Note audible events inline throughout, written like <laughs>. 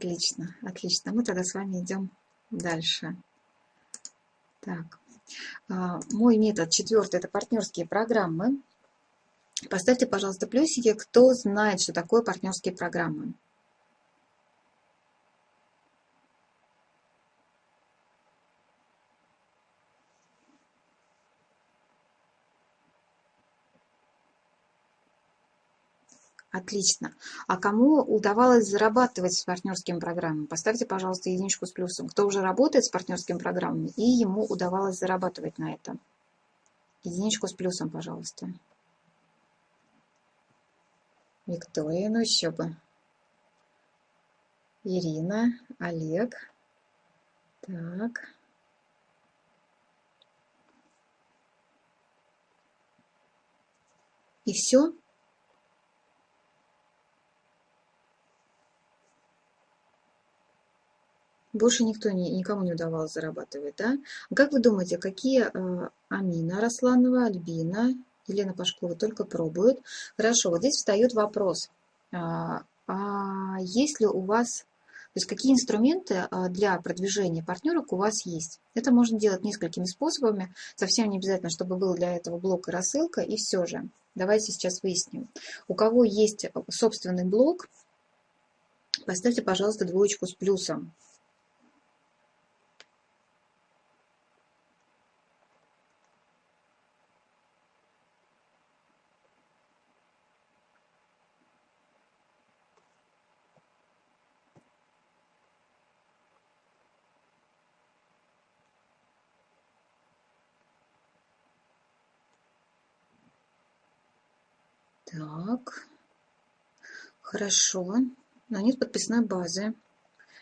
Отлично, отлично. Мы тогда с вами идем дальше. Так, а, мой метод четвертый – это партнерские программы. Поставьте, пожалуйста, плюсики, кто знает, что такое партнерские программы. Отлично. А кому удавалось зарабатывать с партнерскими программами? Поставьте, пожалуйста, единичку с плюсом. Кто уже работает с партнерскими программами, и ему удавалось зарабатывать на этом. Единичку с плюсом, пожалуйста. Виктория, ну еще бы. Ирина, Олег. Так. И все? Больше никто не, никому не удавалось зарабатывать, да? Как вы думаете, какие э, Амина Росланова, Альбина, Елена Пашкова только пробуют? Хорошо, вот здесь встает вопрос. А, а есть ли у вас, то есть какие инструменты а, для продвижения партнерок у вас есть? Это можно делать несколькими способами, совсем не обязательно, чтобы был для этого блок и рассылка, и все же. Давайте сейчас выясним. У кого есть собственный блог, поставьте, пожалуйста, двоечку с плюсом. Так, хорошо. Но нет подписной базы.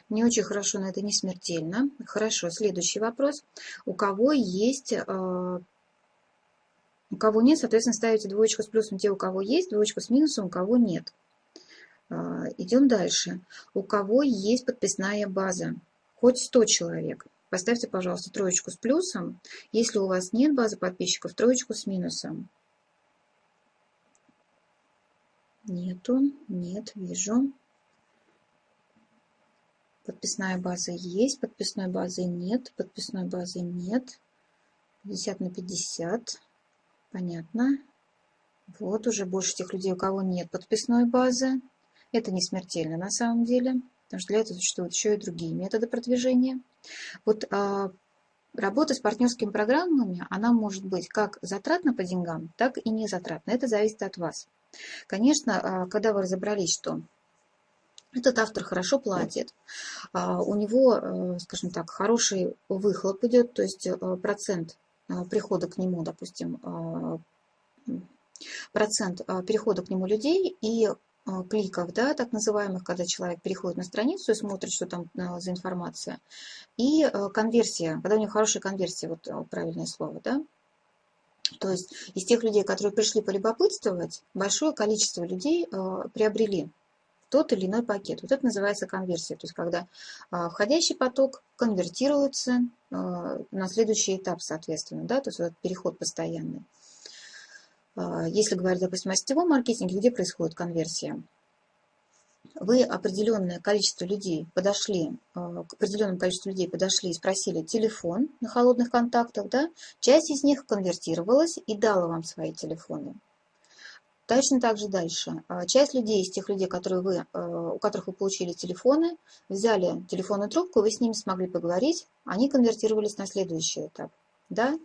Не очень хорошо, но это не смертельно. Хорошо, следующий вопрос. У кого есть... Э, у кого нет, соответственно, ставите двоечку с плюсом те, у кого есть, двоечку с минусом, у кого нет. Э, идем дальше. У кого есть подписная база? Хоть 100 человек. Поставьте, пожалуйста, троечку с плюсом. Если у вас нет базы подписчиков, троечку с минусом. Нету, нет, вижу. Подписная база есть, подписной базы нет, подписной базы нет. 50 на 50. Понятно. Вот уже больше тех людей, у кого нет подписной базы. Это не смертельно на самом деле, потому что для этого существуют еще и другие методы продвижения. Вот а, работа с партнерскими программами, она может быть как затратна по деньгам, так и не затратна. Это зависит от вас. Конечно, а, когда вы разобрались, что этот автор хорошо платит, а, у него, э, скажем так, хороший выхлоп идет, то есть э, процент а, прихода к нему, допустим, процент перехода к нему людей и кликов, да, так называемых, когда человек переходит на страницу и смотрит, что там за информация, и э, конверсия, когда у него хорошая конверсия, вот правильное слово, да, то есть из тех людей, которые пришли полюбопытствовать, большое количество людей э, приобрели тот или иной пакет. Вот это называется конверсия. То есть когда э, входящий поток конвертируется э, на следующий этап, соответственно. Да? То есть вот переход постоянный. Если говорить, допустим, о сетевом маркетинге, где происходит конверсия? Вы определенное количество людей подошли, э, к определенному количеству людей подошли и спросили телефон на холодных контактах, да, часть из них конвертировалась и дала вам свои телефоны. Точно так же дальше. Э, часть людей, из тех людей, которые вы, э, у которых вы получили телефоны, взяли телефонную трубку, вы с ними смогли поговорить, они конвертировались на следующий этап. Да?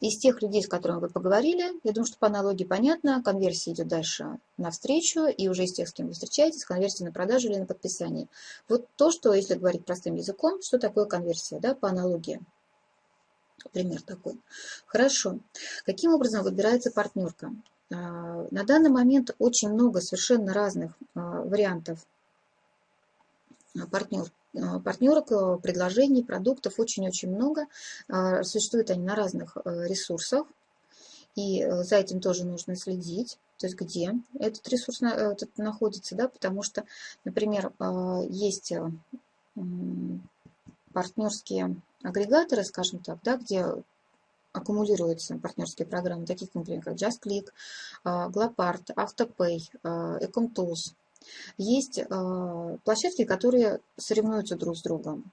Из тех людей, с которыми вы поговорили, я думаю, что по аналогии понятно, конверсия идет дальше навстречу, и уже из тех, с кем вы встречаетесь, конверсия на продажу или на подписание. Вот то, что, если говорить простым языком, что такое конверсия, да, по аналогии. Пример такой. Хорошо. Каким образом выбирается партнерка? А, на данный момент очень много совершенно разных а, вариантов партнер, Э, партнерок, э, предложений, продуктов очень-очень много. Э, существуют они на разных ресурсах, и за этим тоже нужно следить. То есть где этот ресурс этот находится, да, потому что, например, есть партнерские агрегаторы, скажем так, да, где аккумулируются партнерские программы, такие, например, как JustClick, Glopart, AutoPay, EcomTools, Есть площадки, которые соревнуются друг с другом.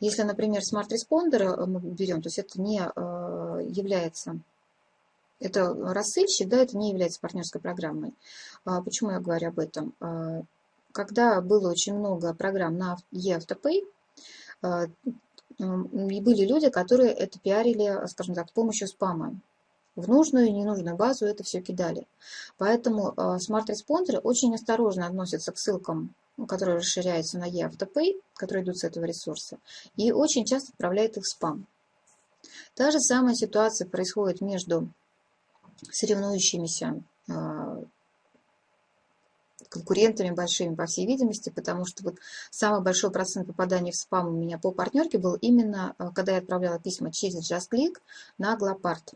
Если, например, смарт-респондер мы берем, то есть это не является это рассылщик, да, это не является партнерской программой. Почему я говорю об этом? Когда было очень много программ на eAutoPay, и были люди, которые это пиарили, скажем так, с помощью спама. В нужную и ненужную базу это все кидали. Поэтому а, смарт-респондеры очень осторожно относятся к ссылкам, которые расширяются на eAutoPay, которые идут с этого ресурса, и очень часто отправляют их в спам. Та же самая ситуация происходит между соревнующимися а, конкурентами большими, по всей видимости, потому что вот самый большой процент попаданий в спам у меня по партнерке был именно, э, когда я отправляла письма через JustClick на Глопарт.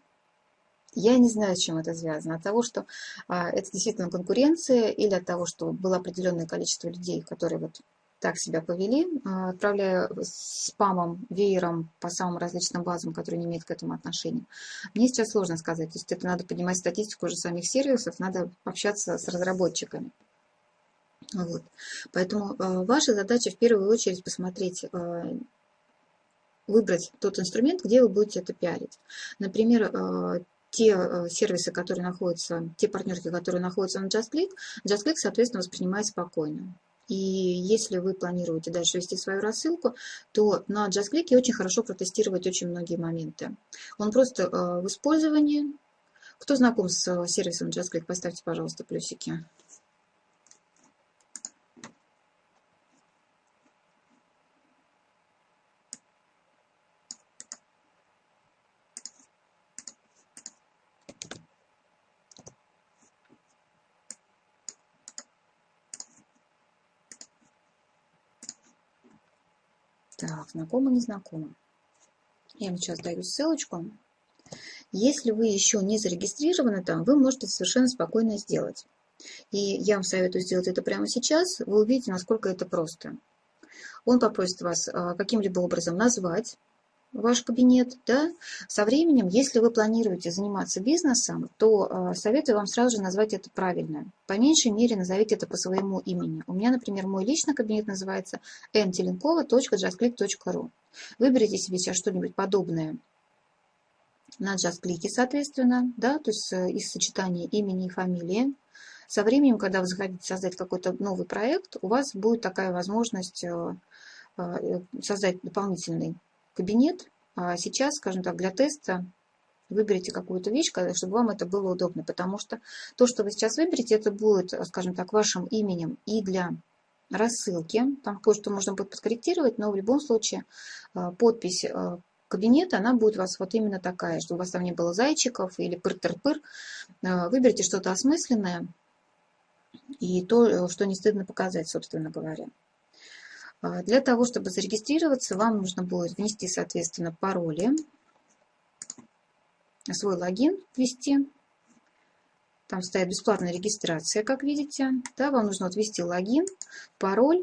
Я не знаю, с чем это связано. От того, что а, это действительно конкуренция, или от того, что было определенное количество людей, которые вот так себя повели, а, отправляя спамом, веером по самым различным базам, которые не имеют к этому отношения. Мне сейчас сложно сказать. То есть это надо поднимать статистику уже самих сервисов, надо общаться с разработчиками. Вот. Поэтому э, ваша задача в первую очередь посмотреть, э, выбрать тот инструмент, где вы будете это пиарить. Например, э, те сервисы, которые находятся, те партнерки, которые находятся на JustClick, JustClick, соответственно, воспринимает спокойно. И если вы планируете дальше вести свою рассылку, то на JustClick очень хорошо протестировать очень многие моменты. Он просто в использовании. Кто знаком с сервисом JustClick, поставьте, пожалуйста, плюсики. Так, знакомо, не. Я вам сейчас даю ссылочку. Если вы еще не зарегистрированы там, вы можете совершенно спокойно сделать. И я вам советую сделать это прямо сейчас. Вы увидите, насколько это просто. Он попросит вас а, каким-либо образом назвать ваш кабинет, да, со временем, если вы планируете заниматься бизнесом, то э, советую вам сразу же назвать это правильно. По меньшей мере назовите это по своему имени. У меня, например, мой личный кабинет называется mtelenkova.justclick.ru. Выберите себе сейчас что-нибудь подобное на JustClick, соответственно, да, то есть э, из сочетания имени и фамилии. Со временем, когда вы захотите создать какой-то новый проект, у вас будет такая возможность э, создать дополнительный кабинет. А сейчас, скажем так, для теста выберите какую-то вещь, чтобы вам это было удобно, потому что то, что вы сейчас выберете, это будет, скажем так, вашим именем и для рассылки. Там кое-что можно будет подкорректировать, но в любом случае а, подпись а, кабинета, она будет у вас вот именно такая, чтобы у вас там не было зайчиков или пыр-тыр-пыр. Выберите что-то осмысленное и то, что не стыдно показать, собственно говоря. А, для того, чтобы зарегистрироваться, вам нужно будет внести, соответственно, пароли, свой логин ввести. Там стоит бесплатная регистрация, как видите. Да, вам нужно вот ввести логин, пароль,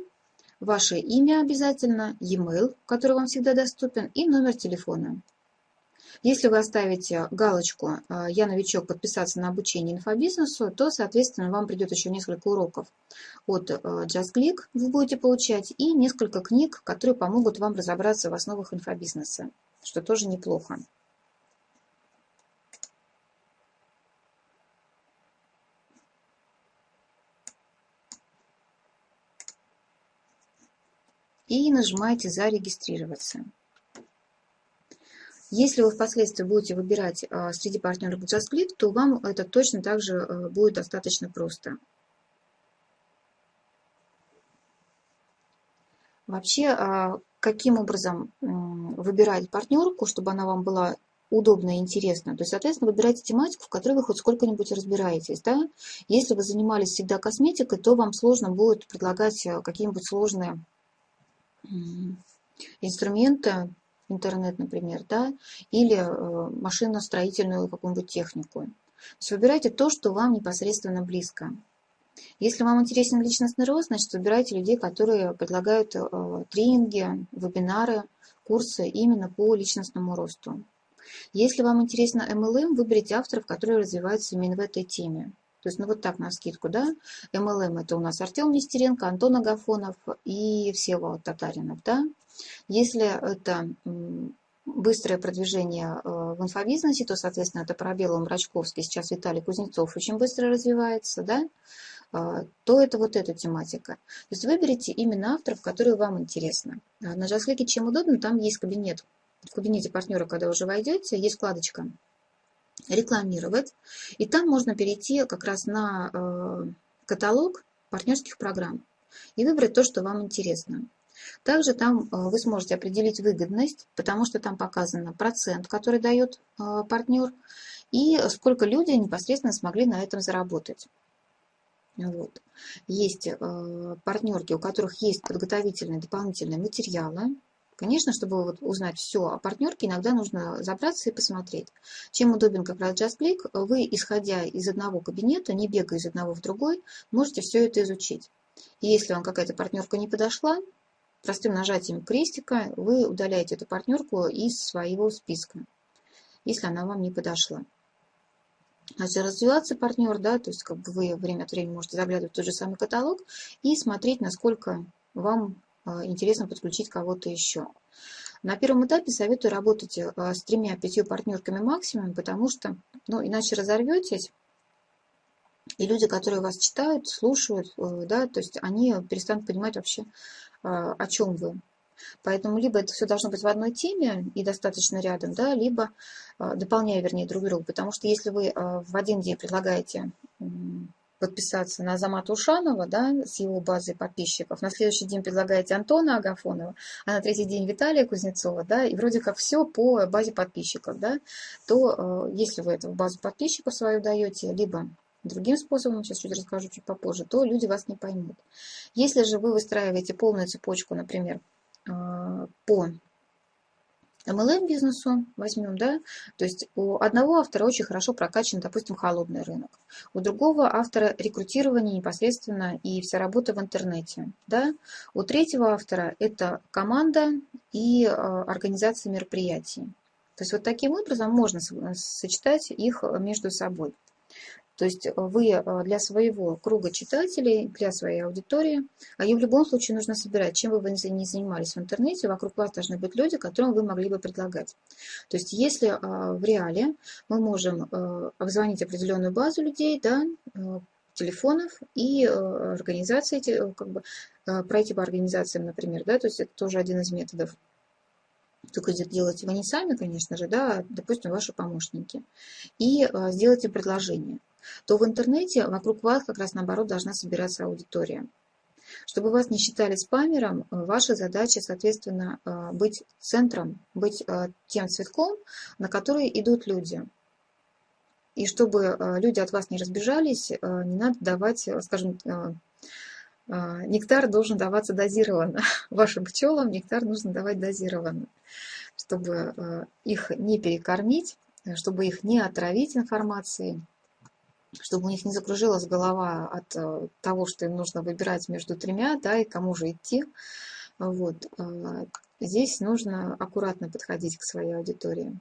ваше имя обязательно, e-mail, который вам всегда доступен, и номер телефона. Если вы оставите галочку э, «Я новичок. Подписаться на обучение инфобизнесу», то, соответственно, вам придет еще несколько уроков от э, JustClick вы будете получать и несколько книг, которые помогут вам разобраться в основах инфобизнеса, что тоже неплохо. И нажимаете «Зарегистрироваться». Если вы впоследствии будете выбирать а, среди партнеров JustClick, то вам это точно также э, будет достаточно просто. Вообще, а, каким образом выбирать партнерку, чтобы она вам была удобно и интересно. То есть, соответственно, выбирайте тематику, в которой вы хоть сколько-нибудь разбираетесь. Да? Если вы занимались всегда косметикой, то вам сложно будет предлагать э, какие-нибудь сложные инструменты, интернет, например, да, или э, машиностроительную какую-нибудь технику. Выбирайте то, что вам непосредственно близко. Если вам интересен личностный рост, значит, выбирайте людей, которые предлагают э, тренинги, вебинары, курсы именно по личностному росту. Если вам интересно MLM, выберите авторов, которые развиваются именно в этой теме. То есть, ну вот так на скидку, да. MLM это у нас Артем Нестеренко, Антон Агафонов и Всеволод Татаринов, да. Если это быстрое продвижение э, в инфобизнесе, то, соответственно, это пробелом Рачковский, сейчас Виталий Кузнецов очень быстро развивается, да, э, то это вот эта тематика. То есть выберите именно авторов, которые вам интересны. А на JustClick чем удобно, там есть кабинет. В кабинете партнера, когда уже войдете, есть вкладочка «Рекламировать», и там можно перейти как раз на э, каталог партнерских программ и выбрать то, что вам интересно. Также там э, вы сможете определить выгодность, потому что там показано процент, который дает э, партнер, и сколько люди непосредственно смогли на этом заработать. Вот. Есть э, партнерки, у которых есть подготовительные дополнительные материалы. Конечно, чтобы вот узнать все о партнерке, иногда нужно забраться и посмотреть. Чем удобен как раз JustClick, вы, исходя из одного кабинета, не бегая из одного в другой, можете все это изучить. И если вам какая-то партнерка не подошла, простым нажатием крестика вы удаляете эту партнерку из своего списка, если она вам не подошла. Значит, развиваться партнер, да, то есть как бы вы время от времени можете заглядывать в тот же самый каталог и смотреть, насколько вам а, интересно подключить кого-то еще. На первом этапе советую работать а, с тремя-пятью партнерками максимум, потому что, ну, иначе разорветесь, и люди, которые вас читают, слушают, э, да, то есть они перестанут понимать вообще, а, о чем вы. Поэтому либо это все должно быть в одной теме и достаточно рядом, да, либо а, дополняя, вернее, друг друга. Потому что если вы в один день предлагаете подписаться на Азамата Ушанова, да, с его базой подписчиков, на следующий день предлагаете Антона Агафонова, а на третий день Виталия Кузнецова, да, и вроде как все по базе подписчиков, да, то если вы это в базу подписчиков свою даете, либо другим способом, сейчас чуть расскажу чуть попозже, то люди вас не поймут. Если же вы выстраиваете полную цепочку, например, а, по MLM бизнесу возьмем, да, то есть у одного автора очень хорошо прокачан, допустим, холодный рынок, у другого автора рекрутирование непосредственно и вся работа в интернете, да, у третьего автора это команда и а, организация мероприятий. То есть вот таким образом можно сочетать их между собой. То есть э, вы э, для своего круга читателей, для своей аудитории, а ее в любом случае нужно собирать. Чем бы вы ни занимались в интернете, вокруг вас должны быть люди, которым вы могли бы предлагать. То есть если э, в реале мы можем обзвонить определенную базу людей, да, телефонов и организации, как бы, пройти по организациям, например, да, то есть это тоже один из методов. Только делайте вы не сами, конечно же, да, а, допустим, ваши помощники. И сделайте предложение то в интернете вокруг вас как раз наоборот должна собираться аудитория. Чтобы вас не считали спамером, ваша задача, соответственно, э, быть центром, быть э, тем цветком, на который идут люди. И чтобы э, люди от вас не разбежались, не надо давать, скажем, нектар должен даваться дозированно. <laughs> Вашим пчелам нектар нужно давать дозированно, чтобы их не перекормить, чтобы их не отравить информацией чтобы у них не закружилась голова от э, того, что им нужно выбирать между тремя, да, и кому же идти. Вот. Э, здесь нужно аккуратно подходить к своей аудитории.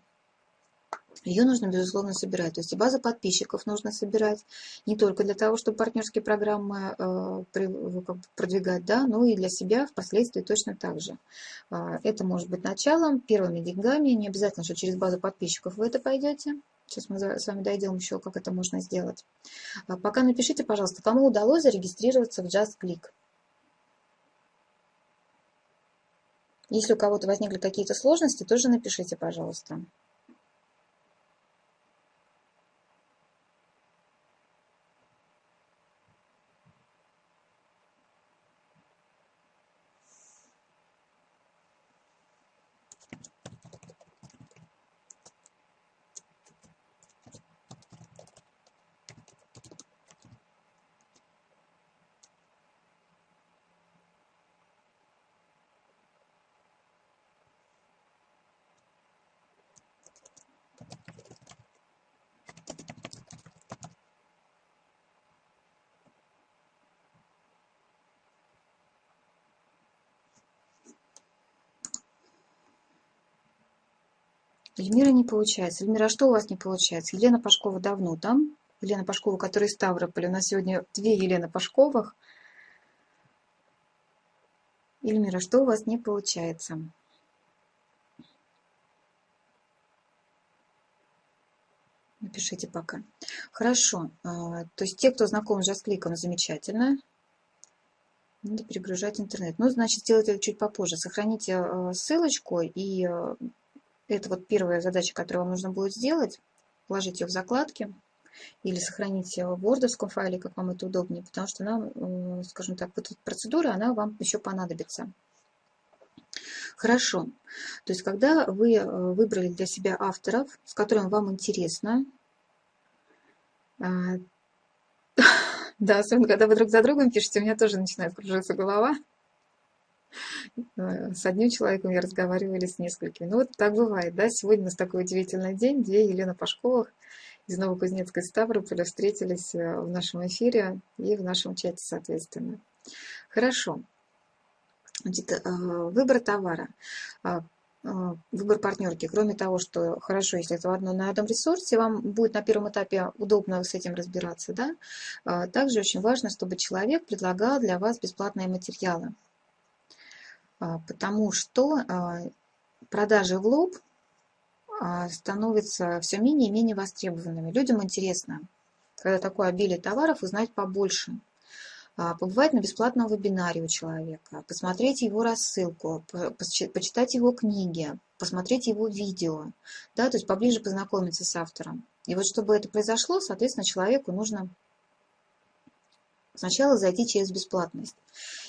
Ее нужно, безусловно, собирать. То есть и базу подписчиков нужно собирать не только для того, чтобы партнерские программы э, продвигать, да, но и для себя впоследствии точно так же. Это может быть началом, первыми деньгами. Не обязательно, что через базу подписчиков вы это пойдете. Сейчас мы с вами дойдем еще, как это можно сделать. А пока напишите, пожалуйста, кому удалось зарегистрироваться в JustClick. Если у кого-то возникли какие-то сложности, тоже напишите, пожалуйста. Эльмира не получается. Эльмира, что у вас не получается? Елена Пашкова давно там? Елена Пашкова, которая из Ставрополя. У нас сегодня две Елены Пашковых. Ильмира, что у вас не получается? Напишите пока. Хорошо. А, то есть те, кто знаком с JustClick, замечательно. Надо перегружать интернет. Ну, значит, сделайте это чуть попозже. Сохраните а, ссылочку, и а, это вот первая задача, которую вам нужно будет сделать. Положите ее в закладки или сохраните в вордовском файле, как вам это удобнее, потому что она, скажем так, вот эта процедура, она вам еще понадобится. Хорошо. То есть, когда вы э, выбрали для себя авторов, с которыми вам интересно, а, <laughs> да, особенно когда вы друг за другом пишете, у меня тоже начинает кружиться голова. Э, с одним человеком я разговаривала или с несколькими. Ну вот так бывает, да. Сегодня у нас такой удивительный день. Две Елена Пашковых из Новокузнецкой Ставрополя встретились э, в нашем эфире и в нашем чате, соответственно. Хорошо. Значит, э, выбор товара, выбор партнерки. Кроме того, что хорошо, если это в одном, на одном ресурсе, вам будет на первом этапе удобно с этим разбираться. Да? Также очень важно, чтобы человек предлагал для вас бесплатные материалы. Потому что продажи в лоб становятся все менее и менее востребованными. Людям интересно, когда такое обилие товаров, узнать побольше. А, побывать на бесплатном вебинаре у человека, посмотреть его рассылку, почитать его книги, посмотреть его видео, да, то есть поближе познакомиться с автором. И вот чтобы это произошло, соответственно, человеку нужно сначала зайти через бесплатность.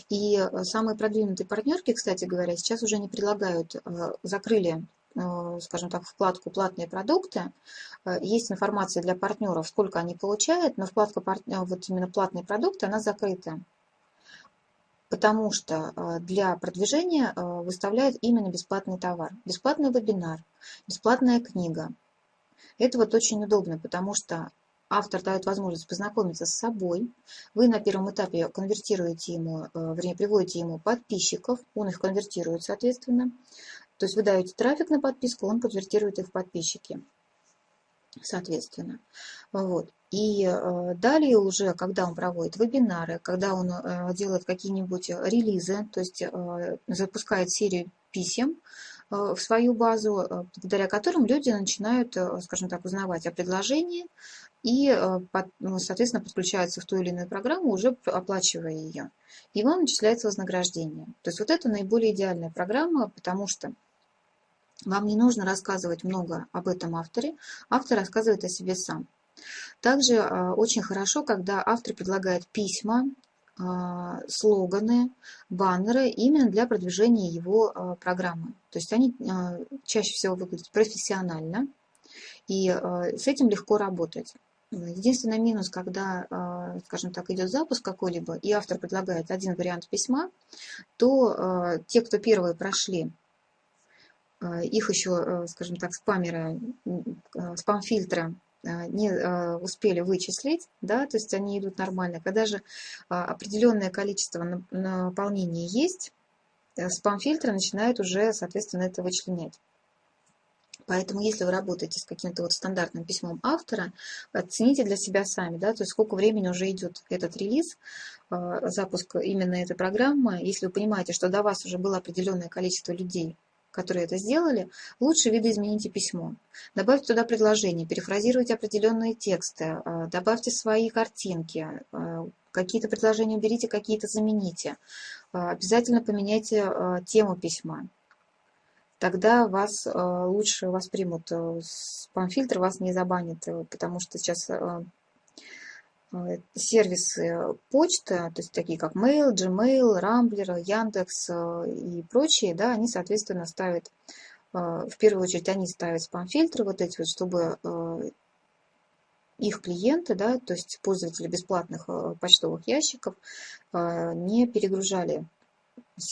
И э, самые продвинутые партнерки, кстати говоря, сейчас уже не предлагают, э, закрыли Э, скажем так, вкладку «Платные продукты». Есть информация для партнеров, сколько они получают, но вкладка вот именно «Платные продукты» она закрыта. Потому что для продвижения выставляют именно бесплатный товар. Бесплатный вебинар, бесплатная книга. Это вот очень удобно, потому что автор дает возможность познакомиться с собой. Вы на первом этапе конвертируете ему, вернее, приводите ему подписчиков, он их конвертирует, соответственно. То есть вы даете трафик на подписку, он конвертирует их в подписчики, соответственно. Вот. И э, далее уже, когда он проводит вебинары, когда он э, делает какие-нибудь релизы, то есть э, запускает серию писем в свою базу, благодаря которым люди начинают, скажем так, узнавать о предложении и, ну, соответственно, подключаются в ту или иную программу, уже оплачивая ее. И вам начисляется вознаграждение. То есть вот это наиболее идеальная программа, потому что вам не нужно рассказывать много об этом авторе, автор рассказывает о себе сам. Также а, очень хорошо, когда автор предлагает письма, а, слоганы, баннеры именно для продвижения его программы. То есть они чаще всего выглядят профессионально, и с этим легко работать. Единственный минус, когда, скажем так, идет запуск какой-либо, и автор предлагает один вариант письма, то те, кто первые прошли Э, их еще, э, скажем так, спамеры, э, спам-фильтры не успели вычислить, да, то есть они идут нормально. Когда же определенное количество наполнения есть, спам-фильтры начинают уже, соответственно, это вычленять. Поэтому, если вы работаете с каким-то вот стандартным письмом автора, оцените для себя сами, да, то есть сколько времени уже идет этот релиз, запуск именно этой программы. Если вы понимаете, что до вас уже было определенное количество людей, которые это сделали, лучше видоизмените письмо. Добавьте туда предложения, перефразируйте определенные тексты, а, добавьте свои картинки, а, какие-то предложения уберите, какие-то замените. А, обязательно поменяйте тему письма. Тогда вас лучше воспримут. Спам-фильтр вас не забанит, потому что сейчас Э, сервисы почты, то есть такие как Mail, Gmail, Rambler, Яндекс э, и прочие, да, они, соответственно, ставят, э, в первую очередь, они ставят спам-фильтры вот эти вот, чтобы их клиенты, да, то есть пользователи бесплатных почтовых ящиков, не перегружали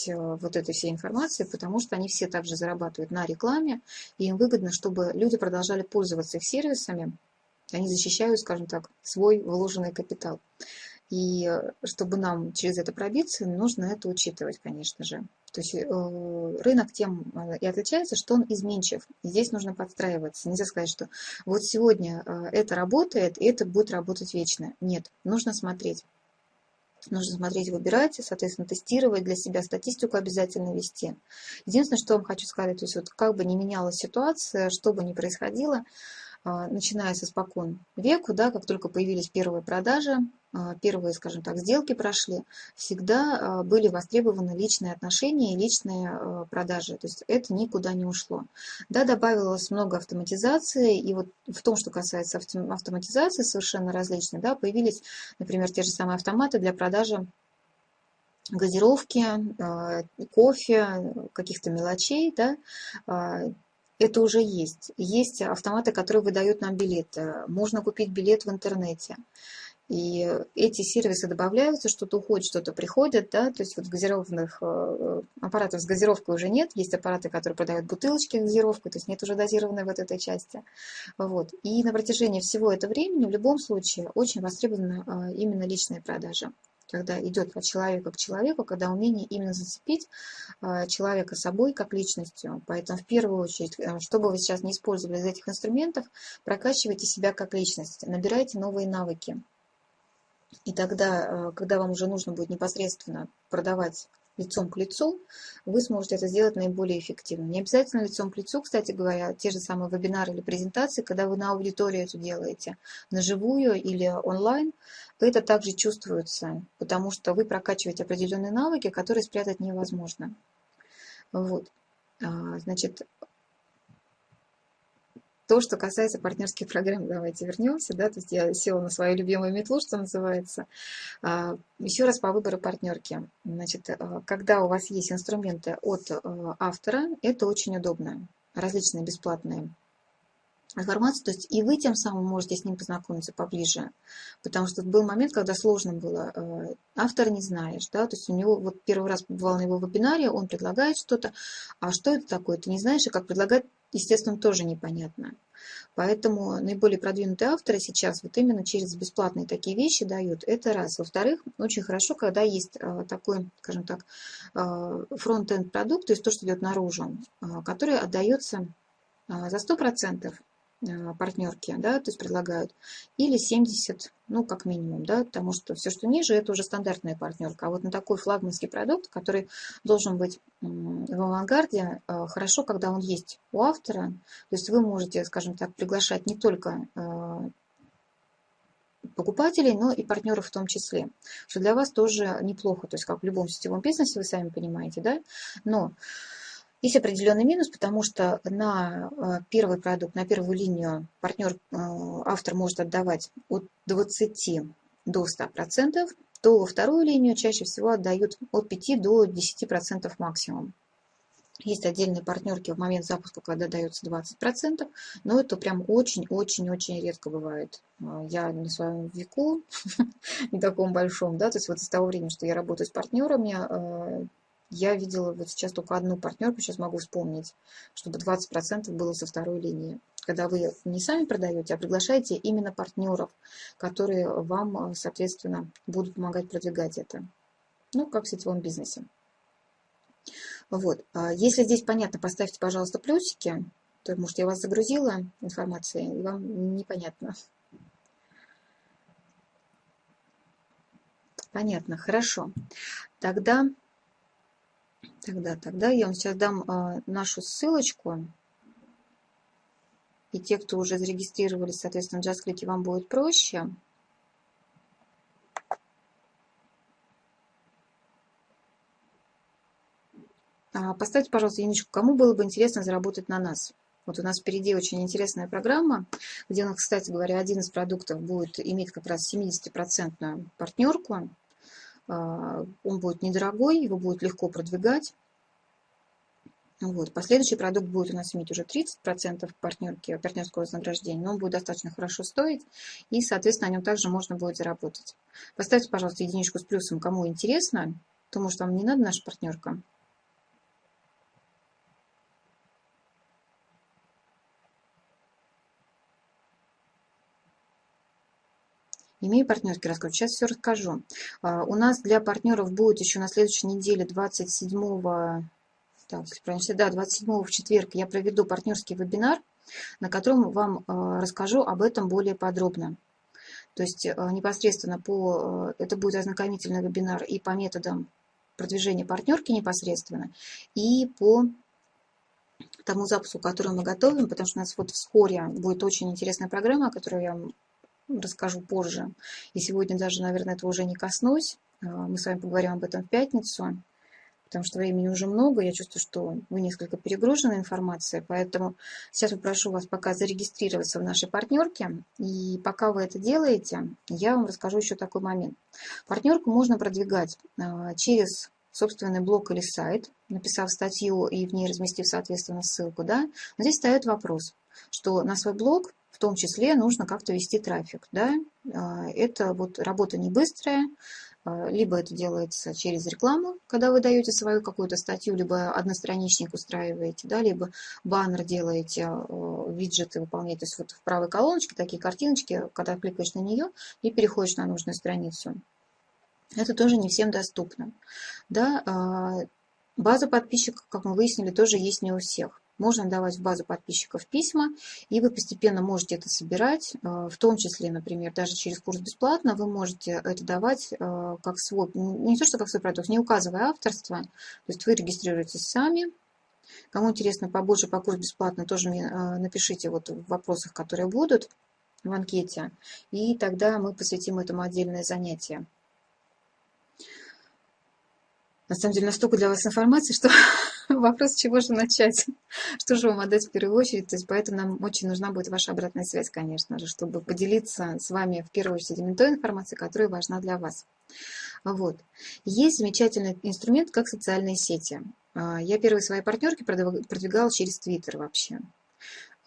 вот этой всей информации, потому что они все также зарабатывают на рекламе, и им выгодно, чтобы люди продолжали пользоваться их сервисами, они защищают, скажем так, свой вложенный капитал. И э, чтобы нам через это пробиться, нужно это учитывать, конечно же. То есть э, рынок тем э, и отличается, что он изменчив. здесь нужно подстраиваться. Нельзя сказать, что вот сегодня это работает, и это будет работать вечно. Нет, нужно смотреть. Нужно смотреть, выбирать, соответственно, тестировать для себя, статистику обязательно вести. Единственное, что я вам хочу сказать, то есть вот как бы ни менялась ситуация, что бы ни происходило, начиная со спокон веку, да, как только появились первые продажи, а, первые, скажем так, сделки прошли, всегда а, были востребованы личные отношения и личные продажи. То есть это никуда не ушло. Да, добавилось много автоматизации, и вот в том, что касается автоматизации, совершенно различные, да, появились, например, те же самые автоматы для продажи газировки, кофе, каких-то мелочей, да, это уже есть. Есть автоматы, которые выдают нам билеты. Можно купить билет в интернете. И эти сервисы добавляются, что-то уходит, что-то приходит, да, то есть вот газированных э, аппаратов с газировкой уже нет, есть аппараты, которые продают бутылочки с газировкой, то есть нет уже дозированной вот этой части. Вот. И на протяжении всего этого времени в любом случае очень востребована э, именно личная продажа когда идет от человека к человеку, когда умение именно зацепить а, человека собой как личностью. Поэтому в первую очередь, э, что бы вы сейчас не использовали из этих инструментов, прокачивайте себя как личность, набирайте новые навыки. И тогда, э, когда вам уже нужно будет непосредственно продавать лицом к лицу, вы сможете это сделать наиболее эффективно. Не обязательно лицом к лицу, кстати говоря, те же самые вебинары или презентации, когда вы на аудиторию это делаете, на живую или онлайн, это также чувствуется, потому что вы прокачиваете определенные навыки, которые спрятать невозможно. Вот. А, значит, то, что касается партнерских программ, давайте вернемся, да, то есть я села на свою любимую метлу, что называется. А, Еще раз по выбору партнерки. Значит, а, когда у вас есть инструменты от автора, это очень удобно. Различные бесплатные информацию, то есть и вы тем самым можете с ним познакомиться поближе, потому что был момент, когда сложно было, автор не знаешь, да, то есть у него вот первый раз побывал на его вебинаре, он предлагает что-то, а что это такое, ты не знаешь, и как предлагать естественно, тоже непонятно. Поэтому наиболее продвинутые авторы сейчас вот именно через бесплатные такие вещи дают. Это раз. Во-вторых, очень хорошо, когда есть а, такой, скажем так, а, фронт-энд продукт, то есть то, что идет наружу, который отдается за 100% Э, партнерки, да, то есть предлагают, или 70, ну, как минимум, да, потому что все, что ниже, это уже стандартная партнерка. А вот на такой флагманский продукт, который должен быть в авангарде, э, хорошо, когда он есть у автора, то есть вы можете, скажем так, приглашать не только э, покупателей, но и партнеров в том числе, что для вас тоже неплохо, то есть как в любом сетевом бизнесе, вы сами понимаете, да, но есть определенный минус, потому что на э, первый продукт, на первую линию партнер, э, автор может отдавать от 20 до 100%, то во вторую линию чаще всего отдают от 5 до 10% максимум. Есть отдельные партнерки в момент запуска, когда дается 20%, но это прям очень-очень-очень редко бывает. Э, я на своем веку, <laughs> не таком большом, да, то есть вот с того времени, что я работаю с партнерами, я видела вот сейчас только одну партнерку, сейчас могу вспомнить, чтобы 20% было со второй линии. Когда вы не сами продаете, а приглашаете именно партнеров, которые вам, соответственно, будут помогать продвигать это. Ну, как в сетевом бизнесе. Вот. А если здесь понятно, поставьте, пожалуйста, плюсики. То, может, я вас загрузила информацией, и вам непонятно. Понятно, хорошо. Тогда Тогда, тогда я вам сейчас дам а, нашу ссылочку. И те, кто уже зарегистрировались, соответственно, в JustClick, вам будет проще. А, поставьте, пожалуйста, единичку, кому было бы интересно заработать на нас. Вот у нас впереди очень интересная программа, где у нас, кстати говоря, один из продуктов будет иметь как раз 70% партнерку. А, он будет недорогой, его будет легко продвигать. Вот. Последующий продукт будет у нас иметь уже 30% партнерки, партнерского вознаграждения, но он будет достаточно хорошо стоить, и, соответственно, на нем также можно будет заработать. Поставьте, пожалуйста, единичку с плюсом, кому интересно, потому что вам не надо наша партнерка. Имею партнерский расклад. Сейчас все расскажу. А, у нас для партнеров будет еще на следующей неделе 27 так, если правильно, да, 27 в четверг я проведу партнерский вебинар, на котором вам а, расскажу об этом более подробно. То есть непосредственно по, это будет ознакомительный вебинар и по методам продвижения партнерки непосредственно, и по тому запуску, который мы готовим, потому что у нас вот вскоре будет очень интересная программа, о которой я вам расскажу позже. И сегодня даже, наверное, этого уже не коснусь. А, мы с вами поговорим об этом в пятницу, потому что времени уже много. Я чувствую, что вы несколько перегружены информацией, поэтому сейчас попрошу вас пока зарегистрироваться в нашей партнерке. И пока вы это делаете, я вам расскажу еще такой момент. Партнерку можно продвигать а, через собственный блог или сайт, написав статью и в ней разместив, соответственно, ссылку, да, но здесь встает вопрос, что на свой блог в том числе нужно как-то вести трафик, да, а, это вот работа не быстрая, а, либо это делается через рекламу, когда вы даете свою какую-то статью, либо одностраничник устраиваете, да, либо баннер делаете, а, виджеты выполняете, то есть вот в правой колоночке такие картиночки, когда кликаешь на нее и переходишь на нужную страницу. Это тоже не всем доступно. Да, база подписчиков, как мы выяснили, тоже есть не у всех. Можно давать в базу подписчиков письма, и вы постепенно можете это собирать, а, в том числе, например, даже через курс бесплатно, вы можете это давать а, как свой, не то что как свой продукт, не указывая авторство, то есть вы регистрируетесь сами, Кому интересно побольше по курсу бесплатно, тоже мне напишите вот в вопросах, которые будут в анкете, и тогда мы посвятим этому отдельное занятие. На самом деле настолько для вас информации, что <laughs> <laughs> вопрос, чего же начать, <laughs> что же вам отдать в первую очередь. То есть поэтому нам очень нужна будет ваша обратная связь, конечно же, чтобы поделиться с вами в первую очередь именно той информацией, которая важна для вас. Вот. Есть замечательный инструмент, как социальные сети. А, я первые свои партнерки продвигала через Твиттер вообще.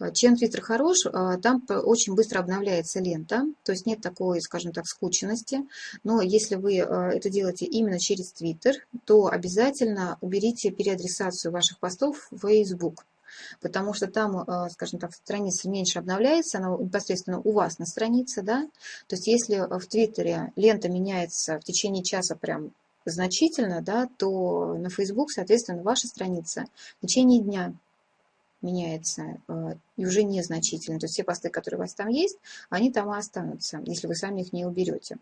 А, чем Twitter хорош, а, там очень быстро обновляется лента, то есть нет такой, скажем так, скученности. Но если вы а, это делаете именно через Twitter, то обязательно уберите переадресацию ваших постов в Facebook. Потому что там, скажем так, страница меньше обновляется, она непосредственно у вас на странице, да. То есть если в Твиттере лента меняется в течение часа прям значительно, да, то на Facebook, соответственно, ваша страница в течение дня меняется э, и уже незначительно. То есть все посты, которые у вас там есть, они там и останутся, если вы сами их не уберете.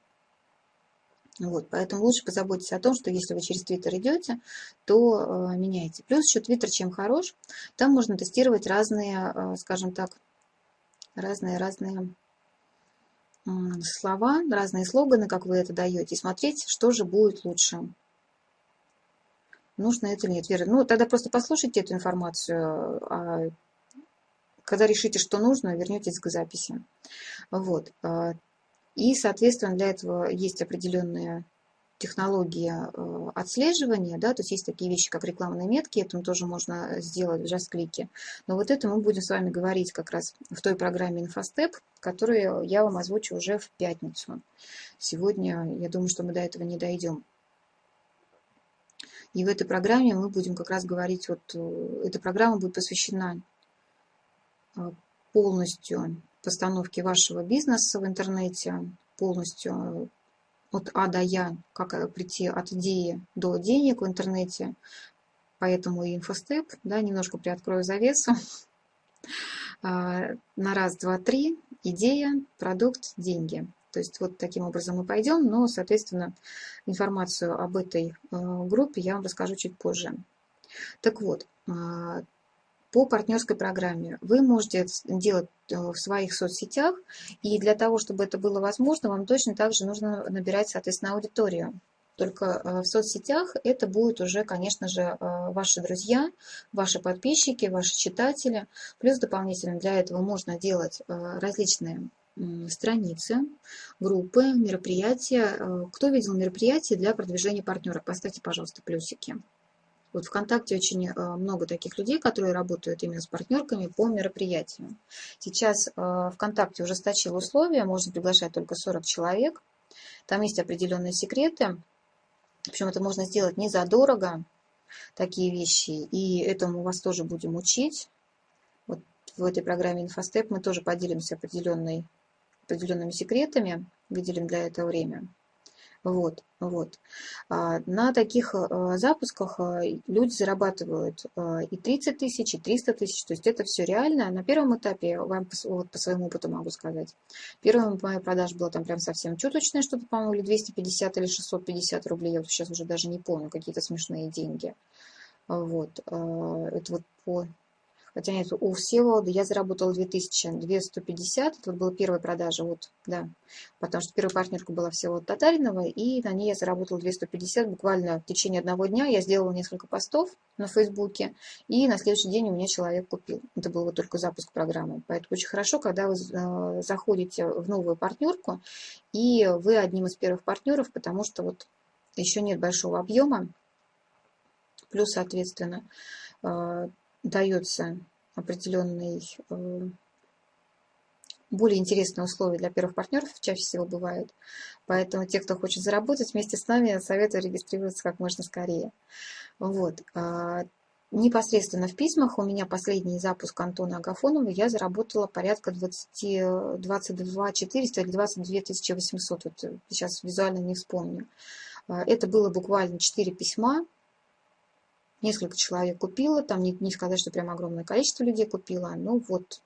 Вот, поэтому лучше позаботьтесь о том, что если вы через Твиттер идете, то э, меняйте. Плюс еще Твиттер чем хорош, там можно тестировать разные, э, скажем так, разные-разные э, слова, разные слоганы, как вы это даете, и смотреть, что же будет лучше нужно это или нет. Вера, ну тогда просто послушайте эту информацию, а когда решите, что нужно, вернетесь к записи. Вот. А, и, соответственно, для этого есть определенные технологии э, отслеживания, да, то есть есть такие вещи, как рекламные метки, это тоже можно сделать в JustClick. Но вот это мы будем с вами говорить как раз в той программе InfoStep, которую я вам озвучу уже в пятницу. Сегодня, я думаю, что мы до этого не дойдем. И в этой программе мы будем как раз говорить, вот э, эта программа будет посвящена э, полностью постановке вашего бизнеса в интернете, полностью э, от А до Я, как прийти от идеи до денег в интернете. Поэтому и инфостеп, да, немножко приоткрою завесу. <laughs> На раз, два, три. Идея, продукт, деньги. То есть вот таким образом мы пойдем, но, соответственно, информацию об этой э, группе я вам расскажу чуть позже. Так вот, а, по партнерской программе вы можете делать э, в своих соцсетях, и для того, чтобы это было возможно, вам точно также нужно набирать, соответственно, аудиторию. Только э, в соцсетях это будут уже, конечно же, ваши друзья, ваши подписчики, ваши читатели. Плюс дополнительно для этого можно делать различные страницы, группы, мероприятия. Э, кто видел мероприятия для продвижения партнера? Поставьте, пожалуйста, плюсики. Вот ВКонтакте очень э, много таких людей, которые работают именно с партнерками по мероприятиям. Сейчас э, ВКонтакте ужесточил условия, можно приглашать только 40 человек. Там есть определенные секреты. Причем это можно сделать не задорого, такие вещи. И этому вас тоже будем учить. Вот в этой программе InfoStep мы тоже поделимся определенной определенными секретами, выделим для этого время. Вот, вот. А, на таких а, запусках а, люди зарабатывают и 30 тысяч, и 300 тысяч, то есть это все реально. На первом этапе, вам вот по своему опыту могу сказать, первая моя продажа была там прям совсем чуточная, что-то, по-моему, или 250, или 650 рублей, я вот сейчас уже даже не помню, какие-то смешные деньги. Вот, это вот по Хотя нет, у Всеволода я заработала 2250, это была первая продажа, вот, да, потому что первая партнерка была Всеволода Татаринова, и на ней я заработала 250 буквально в течение одного дня. Я сделала несколько постов на Фейсбуке, и на следующий день у меня человек купил. Это был вот только запуск программы. Поэтому очень хорошо, когда вы э, заходите в новую партнерку, и вы одним из первых партнеров, потому что вот еще нет большого объема, плюс, соответственно, э, дается определенный э, более интересные условия для первых партнеров чаще всего бывают. Поэтому те, кто хочет заработать вместе с нами, советую регистрироваться как можно скорее. Вот. А, непосредственно в письмах у меня последний запуск Антона Агафонова я заработала порядка 20, 22 400 или 22 800. Вот сейчас визуально не вспомню. А, это было буквально 4 письма Несколько человек купило, там не, не сказать, что прям огромное количество людей купило. Ну вот,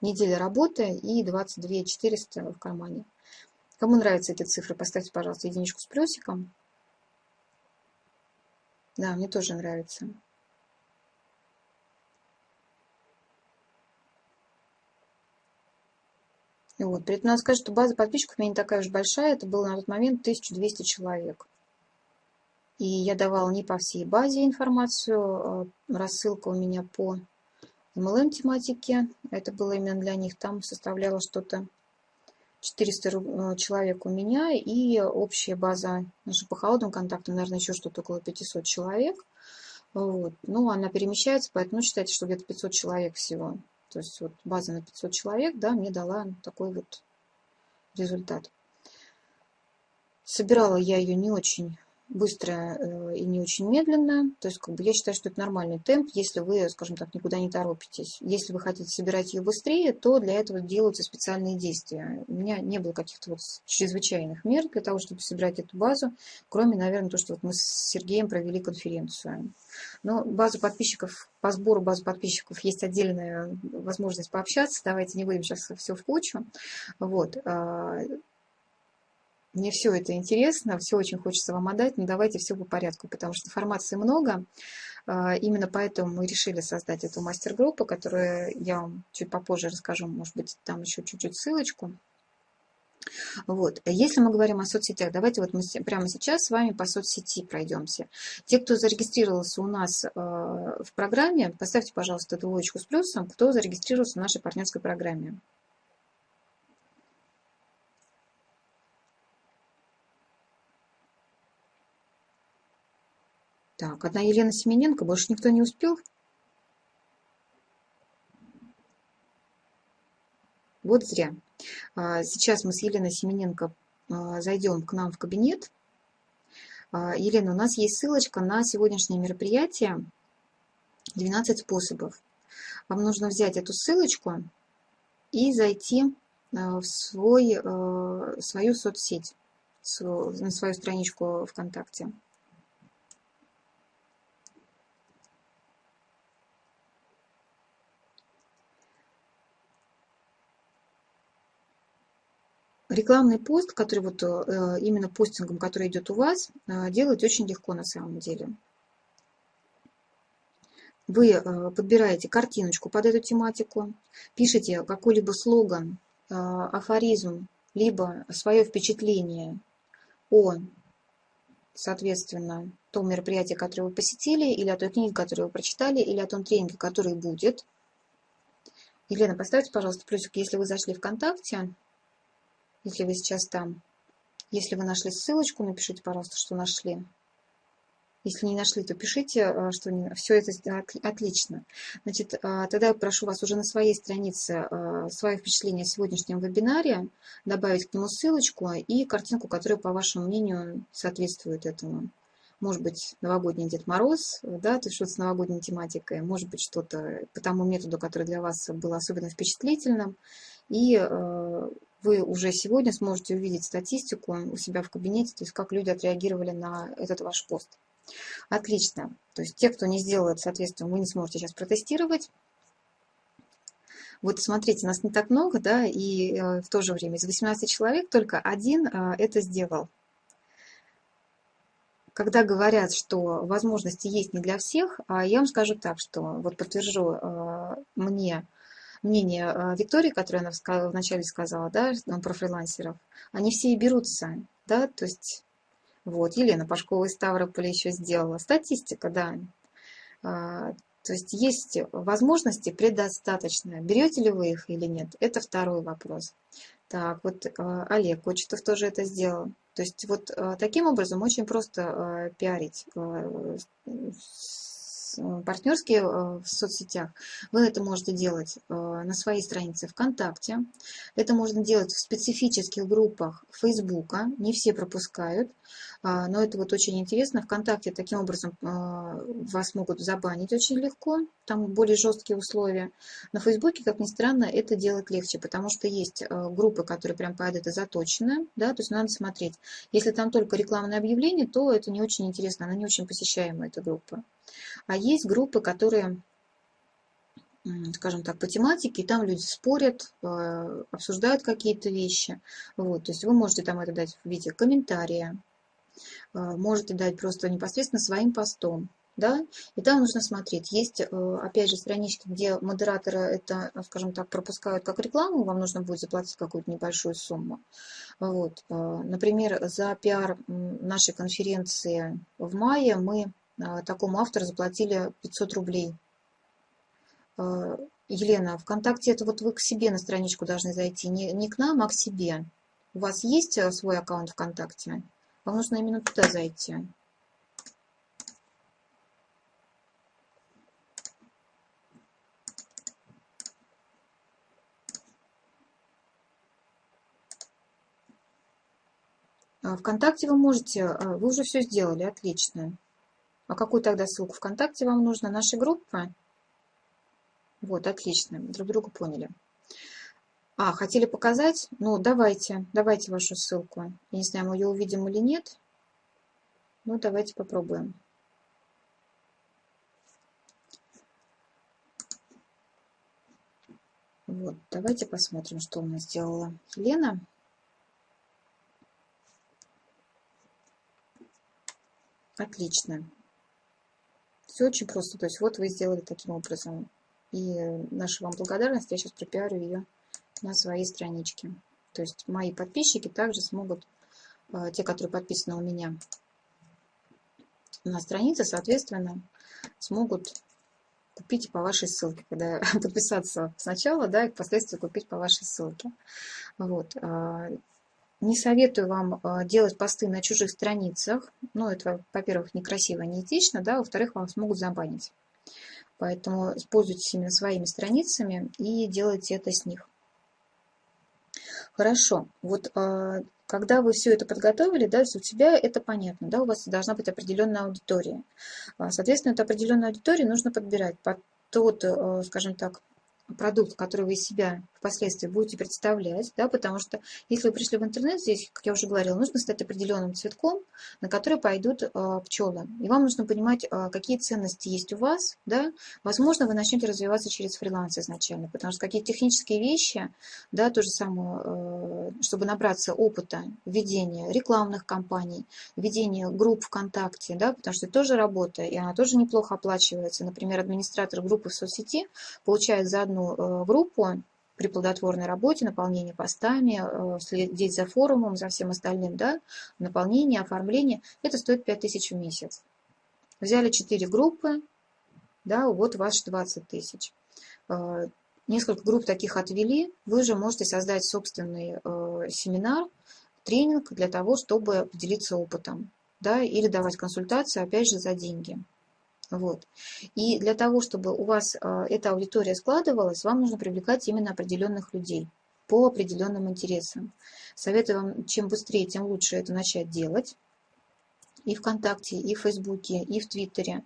неделя работы и 22 400 в кармане. Кому нравятся эти цифры, поставьте, пожалуйста, единичку с плюсиком. Да, мне тоже нравится. И вот, при этом надо сказать, что база подписчиков у меня не такая уж большая. Это было на тот момент 1200 человек. И я давала не по всей базе информацию. А рассылка у меня по MLM тематике. Это было именно для них. Там составляло что-то 400 э, человек у меня. И общая база наша по холодным контактам, наверное, еще что-то около 500 человек. Вот. Ну, она перемещается, поэтому ну, считайте, что где-то 500 человек всего. То есть вот база на 500 человек, да, мне дала такой вот результат. Собирала я ее не очень быстро э, и не очень медленно. То есть как бы я считаю, что это нормальный темп, если вы, скажем так, никуда не торопитесь. Если вы хотите собирать ее быстрее, то для этого делаются специальные действия. У меня не было каких-то вот чрезвычайных мер для того, чтобы собирать эту базу, кроме, наверное, то, что вот мы с Сергеем провели конференцию. Но базу подписчиков, по сбору базы подписчиков есть отдельная возможность пообщаться. Давайте не будем сейчас все в кучу. Вот. А, мне все это интересно, все очень хочется вам отдать, но давайте все по порядку, потому что информации много. А, именно поэтому мы решили создать эту мастер-группу, которую я вам чуть попозже расскажу, может быть, там еще чуть-чуть ссылочку. Вот. Если мы говорим о соцсетях, давайте вот мы прямо сейчас с вами по соцсети пройдемся. Те, кто зарегистрировался у нас э, в программе, поставьте, пожалуйста, двоечку с плюсом, кто зарегистрировался в нашей партнерской программе. Так, одна Елена Семененко, больше никто не успел? Вот зря. А, сейчас мы с Еленой Семененко а, зайдем к нам в кабинет. А, Елена, у нас есть ссылочка на сегодняшнее мероприятие 12 способов. Вам нужно взять эту ссылочку и зайти в свой, свою соцсеть, на свою страничку ВКонтакте. Рекламный пост, который вот э, именно постингом, который идет у вас, э, делать очень легко на самом деле. Вы э, подбираете картиночку под эту тематику, пишите какой-либо слоган, афоризм, либо свое впечатление о, соответственно, том мероприятии, которое вы посетили, или о той книге, которую вы прочитали, или о том тренинге, который будет. Елена, поставьте, пожалуйста, плюсик, если вы зашли ВКонтакте, если вы сейчас там. Если вы нашли ссылочку, напишите, пожалуйста, что нашли. Если не нашли, то пишите, э, что все это отлично. Значит, э, тогда я прошу вас уже на своей странице э, свое впечатление о сегодняшнем вебинаре, добавить к нему ссылочку и картинку, которая, по вашему мнению, соответствует этому. Может быть, новогодний Дед Мороз, да, то есть что-то с новогодней тематикой, может быть, что-то по тому методу, который для вас был особенно впечатлительным. И вы уже сегодня сможете увидеть статистику у себя в кабинете, то есть как люди отреагировали на этот ваш пост. Отлично. То есть те, кто не сделал это, соответственно, вы не сможете сейчас протестировать. Вот смотрите, нас не так много, да, и э, в то же время из 18 человек только один э, это сделал. Когда говорят, что возможности есть не для всех, а я вам скажу так, что вот подтвержу э, мне мнение Виктории, которое она вначале сказала, да, про фрилансеров, они все и берутся, да, то есть вот, Елена Пашкова из Ставрополя еще сделала. Статистика, да. А, то есть есть возможности предостаточно. Берете ли вы их или нет? Это второй вопрос. Так, вот а, Олег Кочетов тоже это сделал. То есть вот а, таким образом очень просто пиарить партнерские э, в соцсетях, вы это можете делать э, на своей странице ВКонтакте. Это можно делать в специфических группах Фейсбука. Не все пропускают, а, но это вот очень интересно. ВКонтакте таким образом вас могут забанить очень легко. Там более жесткие условия. На Фейсбуке, как ни странно, это делать легче, потому что есть группы, которые прям под это заточены. Да, то есть надо смотреть. Если там только рекламное объявление, то это не очень интересно, она не очень посещаемая, эта группа. А есть группы, которые, скажем так, по тематике, там люди спорят, э, обсуждают какие-то вещи. Вот, то есть вы можете там это дать в виде комментария, э, можете дать просто непосредственно своим постом. Да? И там нужно смотреть. Есть, э, опять же, странички, где модераторы это, скажем так, пропускают как рекламу, вам нужно будет заплатить какую-то небольшую сумму. Вот. Например, за пиар нашей конференции в мае мы такому автору заплатили 500 рублей. А, Елена, ВКонтакте это вот вы к себе на страничку должны зайти, не, не к нам, а к себе. У вас есть э, свой аккаунт ВКонтакте? Вам нужно именно туда зайти. А, ВКонтакте вы можете, вы уже все сделали, отлично. А какую тогда ссылку ВКонтакте вам нужно? Наша группа? Вот, отлично, друг друга поняли. А, хотели показать? Ну, давайте, давайте вашу ссылку. Я не знаю, мы ее увидим или нет. Ну, давайте попробуем. Вот, давайте посмотрим, что у нас сделала Елена. Отлично. Все очень просто. То есть вот вы сделали таким образом. И наша вам благодарность, я сейчас пропиарю ее на своей страничке. То есть мои подписчики также смогут, э, те, которые подписаны у меня на странице, соответственно, смогут купить по вашей ссылке, когда <laughs> подписаться сначала, да, и впоследствии купить по вашей ссылке. Вот. Не советую вам а, делать посты на чужих страницах. Ну, это, во-первых, некрасиво, неэтично, да, во-вторых, вам смогут забанить. Поэтому используйтесь именно своими страницами и делайте это с них. Хорошо. Вот а, когда вы все это подготовили, да, у тебя это понятно, да, у вас должна быть определенная аудитория. А, соответственно, эту определенную аудиторию нужно подбирать под тот, скажем так, продукт, который вы из себя впоследствии будете представлять, да, потому что если вы пришли в интернет, здесь, как я уже говорила, нужно стать определенным цветком, на который пойдут э, пчелы. И вам нужно понимать, э, какие ценности есть у вас, да, возможно, вы начнете развиваться через фриланс изначально, потому что какие-то технические вещи, да, то же самое, э, чтобы набраться опыта ведения рекламных кампаний, ведения групп ВКонтакте, да, потому что это тоже работа, и она тоже неплохо оплачивается. Например, администратор группы в соцсети получает за одну группу при плодотворной работе, наполнении постами, э, следить за форумом, за всем остальным, да, наполнение, оформление, это стоит 5000 в месяц. Взяли 4 группы, да, вот ваш 20 тысяч. Э, несколько групп таких отвели, вы же можете создать собственный э, семинар, тренинг для того, чтобы поделиться опытом, да, или давать консультацию, опять же, за деньги. Вот. И для того, чтобы у вас а, эта аудитория складывалась, вам нужно привлекать именно определенных людей по определенным интересам. Советую вам, чем быстрее, тем лучше это начать делать. И ВКонтакте, и в Фейсбуке, и в Твиттере,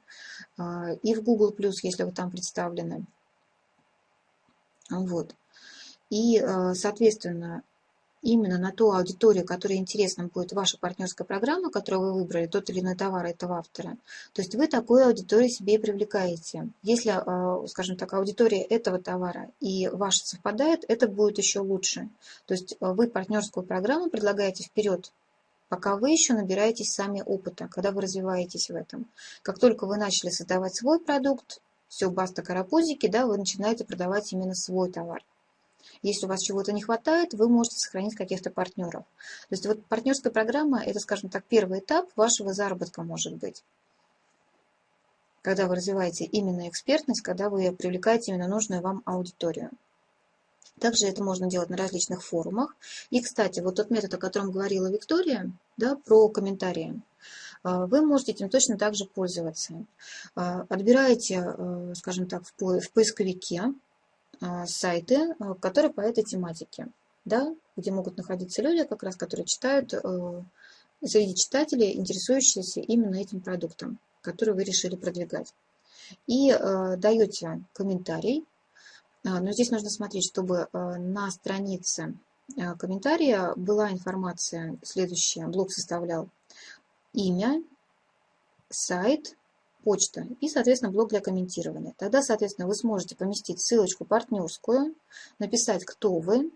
а, и в Google+, если вы там представлены. Вот. И, а, соответственно, именно на ту аудиторию, которая интересна будет ваша партнерская программа, которую вы выбрали, тот или иной товар этого автора, то есть вы такую аудиторию себе и привлекаете. Если, а, скажем так, аудитория этого товара и ваша совпадает, это будет еще лучше. То есть а, вы партнерскую программу предлагаете вперед, пока вы еще набираетесь сами опыта, когда вы развиваетесь в этом. Как только вы начали создавать свой продукт, все, баста карапузики, да, вы начинаете продавать именно свой товар. Если у вас чего-то не хватает, вы можете сохранить каких-то партнеров. То есть вот партнерская программа – это, скажем так, первый этап вашего заработка может быть. Когда вы развиваете именно экспертность, когда вы привлекаете именно нужную вам аудиторию. Также это можно делать на различных форумах. И, кстати, вот тот метод, о котором говорила Виктория, да, про комментарии, а, вы можете этим точно так же пользоваться. А, отбираете, э, скажем так, в поисковике сайты, а, которые по этой тематике, да, где могут находиться люди, как раз, которые читают, э, среди читателей, интересующиеся именно этим продуктом, который вы решили продвигать. И э, даете комментарий, а, но здесь нужно смотреть, чтобы э, на странице комментария была информация следующая. Блог составлял имя, сайт, почта и, соответственно, блок для комментирования. Тогда, соответственно, вы сможете поместить ссылочку партнерскую, написать, кто вы,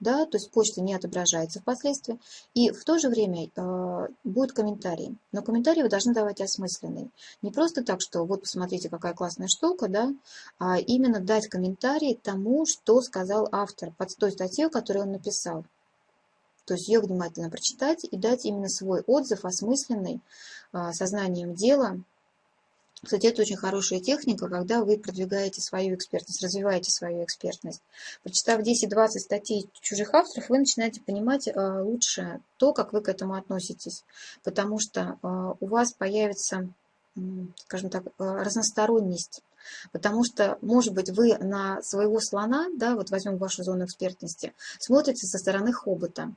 да, то есть почта не отображается впоследствии, и в то же время э, будет комментарий. Но комментарий вы должны давать осмысленный. Не просто так, что вот посмотрите, какая классная штука, да, а именно дать комментарий тому, что сказал автор под той статьей, которую он написал. То есть ее внимательно прочитать и дать именно свой отзыв осмысленный, э, сознанием дела, кстати, это очень хорошая техника, когда вы продвигаете свою экспертность, развиваете свою экспертность. Прочитав 10-20 статей чужих авторов, вы начинаете понимать э, лучше то, как вы к этому относитесь. Потому что э, у вас появится, скажем так, э, разносторонность. Потому что, может быть, вы на своего слона, да, вот возьмем вашу зону экспертности, смотрите со стороны хобота,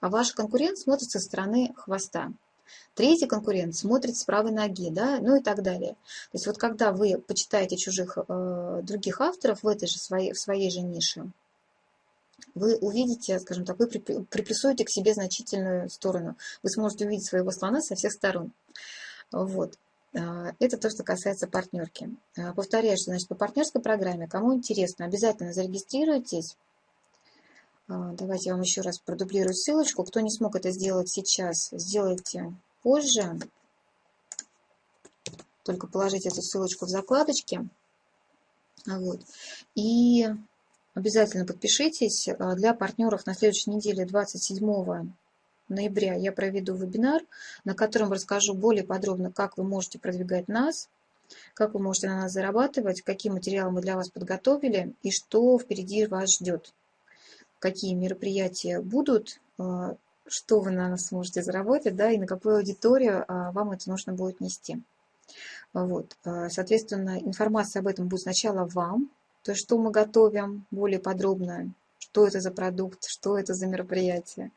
а ваш конкурент смотрит со стороны хвоста. Третий конкурент смотрит с правой ноги, да, ну и так далее. То есть вот когда вы почитаете чужих э, других авторов в этой же своей, в своей же нише, вы увидите, скажем так, вы приплюсуете к себе значительную сторону. Вы сможете увидеть своего слона со всех сторон. Вот. Э, это то, что касается партнерки. Э, повторяю, что значит, по партнерской программе, кому интересно, обязательно зарегистрируйтесь. А, давайте я вам еще раз продублирую ссылочку. Кто не смог это сделать сейчас, сделайте позже. Только положите эту ссылочку в закладочке. Вот. И обязательно подпишитесь. А, для партнеров на следующей неделе, 27 ноября, я проведу вебинар, на котором расскажу более подробно, как вы можете продвигать нас, как вы можете на нас зарабатывать, какие материалы мы для вас подготовили и что впереди вас ждет какие мероприятия будут, а, что вы на нас сможете заработать, да, и на какую аудиторию а, вам это нужно будет нести. Вот. А, соответственно, информация об этом будет сначала вам, то есть что мы готовим более подробно, что это за продукт, что это за мероприятие.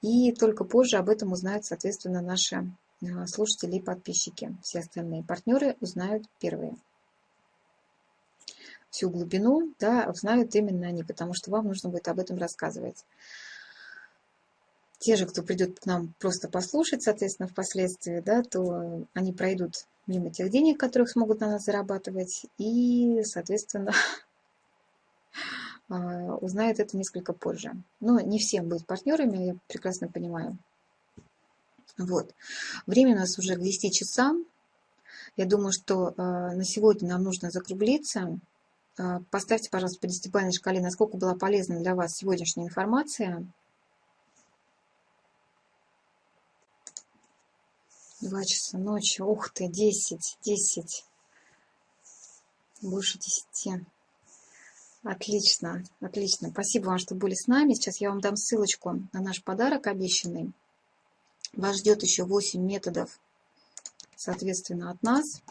И только позже об этом узнают, соответственно, наши слушатели и подписчики. Все остальные партнеры узнают первые всю глубину, да, знают именно они, потому что вам нужно будет об этом рассказывать. Те же, кто придет к нам просто послушать, соответственно, впоследствии, да, то они пройдут мимо тех денег, которых смогут на нас зарабатывать, и, соответственно, <laughs> а, узнают это несколько позже. Но не всем быть партнерами, я прекрасно понимаю. Вот. Время у нас уже к 10 часам. Я думаю, что а, на сегодня нам нужно закруглиться. А, поставьте, пожалуйста, по десятибалльной шкале, насколько была полезна для вас сегодняшняя информация. Два часа ночи. Ух ты, десять, десять. Больше десяти. Отлично, отлично. Спасибо вам, что были с нами. Сейчас я вам дам ссылочку на наш подарок обещанный. Вас ждет еще 8 методов, соответственно, от нас.